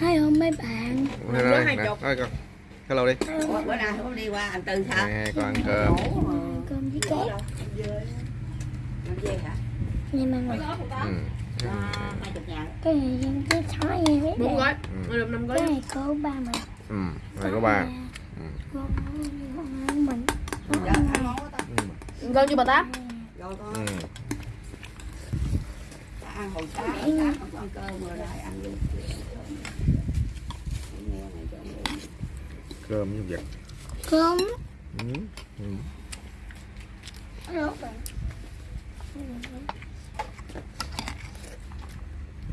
Hello mấy bạn đây, hai nè, chục. nói con Hello đi Ủa, bữa nào không đi qua anh Tư sao? Nè, con ăn cơm Cơm với cá Ăn dê hả? Nhưng mà người ừ. À, hai chục ngàn. Cái này dân cái thói nghe biết bốn gói Ừ. năm gói Cái này có ba mình Ừ. Này có ba Ừ. Con con mình. Ừ. gói cho bà tám Rồi con Ừ. ta ăn hồi sáng, không ăn cơm rồi ăn luôn. Nghe này cho ăn. Cơm với vật. Cơm. Ừ. Ừ.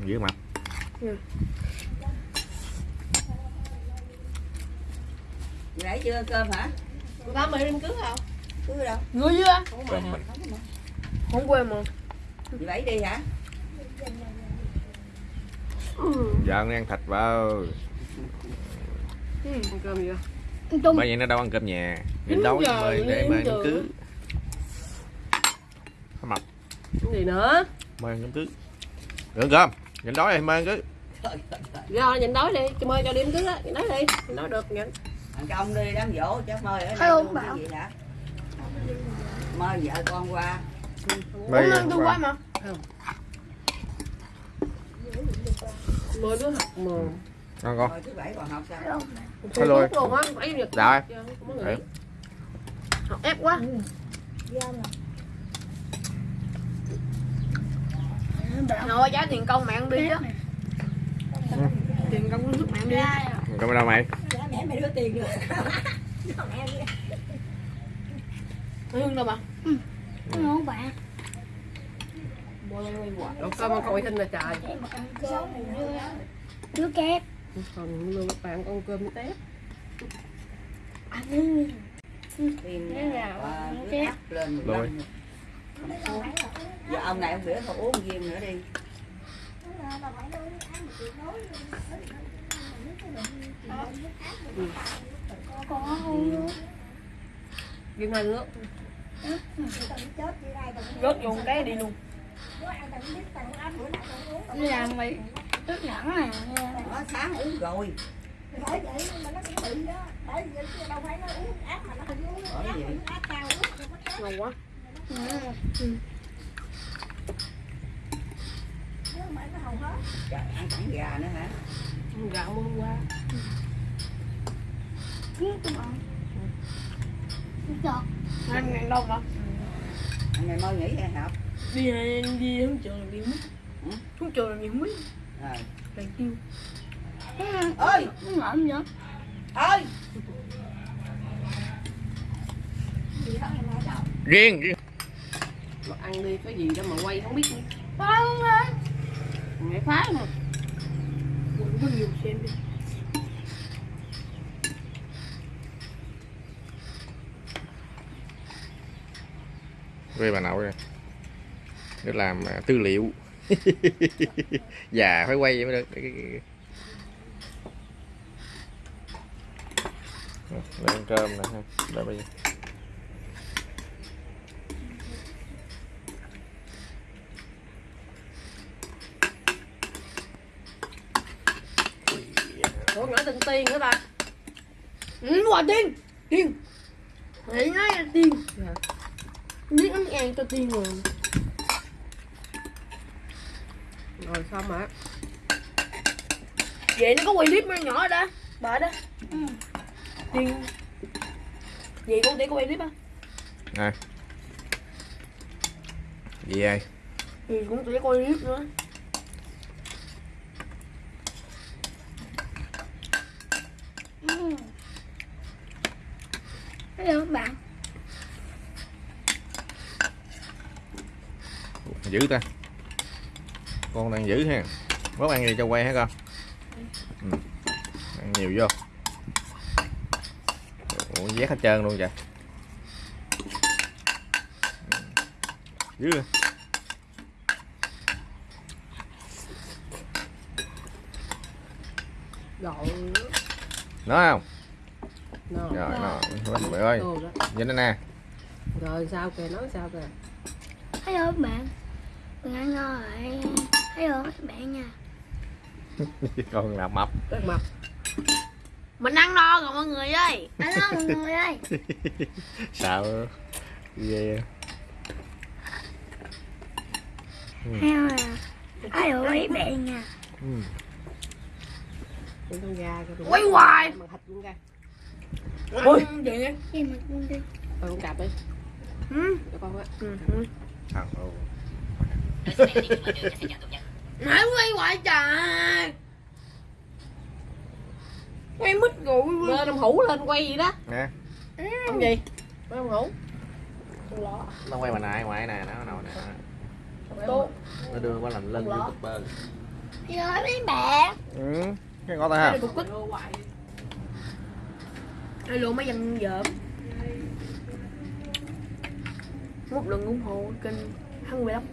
Giữ mặt. Nãy chưa cơm hả? bà tám mày đi cưới không? Cứ đâu? người chưa Cơm mình. Không quên mà. Bảy đi hả? Vợ nó ăn thịt vào ừ, ăn cơm gì vậy? Bởi vậy nó đâu ăn cơm nhà. Nhìn đâu giờ, mời để mời đám cưới. Có mập. Cái gì nữa? Mời đám cưới. Được cơm. Nhìn đói thì mời đám cưới. Rồi nhìn nói đi. Cho mời cho đi cưới á. Nói đi. Nói được nhận Thằng công đi đám dỗ chứ mời ở đây luôn bảo. cái gì đã? Mời vợ con qua. Mời lên tôi qua. mà. Mười đứa học mà Ngon con Rồi thứ bảy còn học sao? Hello. Luôn á bảy nhật Đấy. học ép quá. Rồi. Trả tiền công mẹ ăn đi chứ. Tiền công nước mẹ ăn đi. Cơm ở đâu mày? Mẹ mày đưa tiền rồi. hương đâu mà Hello bạn Đâu coi mà coi thinh là trời? Đứa kép còn luôn bạn con cơm tép. Ăn Tiền à, áp lên Rồi. Giờ ông này ông biểu thôi uống viên nữa đi. Ghiêng hai nước. Rớt vô cái đi luôn. Đi làm mày Tức nhẫn nè Nó sáng uống rồi. Bởi vậy. ngon quá Trời, ăn cẳng gà nữa hả? Ăn mua hôm qua Giọt Ăn ngàn đâu mà Anh này mơ nghỉ hay học? Đi đi không trường làm gì mất Ừ? Không trường làm gì mất Rồi. Làm chiêu Ơi, Nó ngợm vậy. Ơi. Riêng riêng. Mà ăn đi cái gì đó mà quay không biết nữa. Không ơi Mẹ phá mà Quên có nhiều xem đi. Quê bà nội Nó làm à, tư liệu Già phải quay vậy mới được. Cái- cái- cái- Đây ăn cơm nè ha. Đây bây giờ. Ủa nhỏ từng tiền nữa bà Ừ, quả tiền Tiền Hãy nói là tiền. Biết ăn ngàn cho tiền rồi Rồi xong hả Vậy nó có quay clip mấy nhỏ ở đó Bà đó Ừ. Vậy con tỷ có quay clip á. Nè Gì ai? Thì cũng tỷ quay clip nữa. Ừ. Hello bạn. Giữ ta Con đang giữ ha. Bố ăn gì cho quay hả con? Ừ. Ăn nhiều vô. Ủa vét hết trơn luôn trời Ừ. Giữ rồi Nói không? Rồi Rồi nó Mày ơi. Nhìn đây nè. Rồi sao kìa nói sao kìa. Hello bạn. Mình ăn ngon rồi Hello các bạn nha. Con là mập. Rất mập. Mình ăn no rồi mọi người ơi. Anh ơi mọi người ơi. Sợ. Ghê. Heo à. Ai ơi bẹ nha? Ừ. Quay hoài. Mà thịt luôn ra ôi. Vậy Gì mà con đi Ờ, con cạp đi. Ừ. cho con á. Ừ. ừ. Thằng ồ. nãy quay hoài trời. Quay mít rồi lên ông hủ lên quay gì đó. Nè. Ông gì? Quay ông hủ. Nó quay bà nãy ngoài nè nó nào nè. Tốt nó đưa qua làm lên youtuber. Ơi mấy bẹ ừ cái ngó ta ha quýt. Hello mấy dân dởm. Một lần ủng hộ kênh hăng về lắm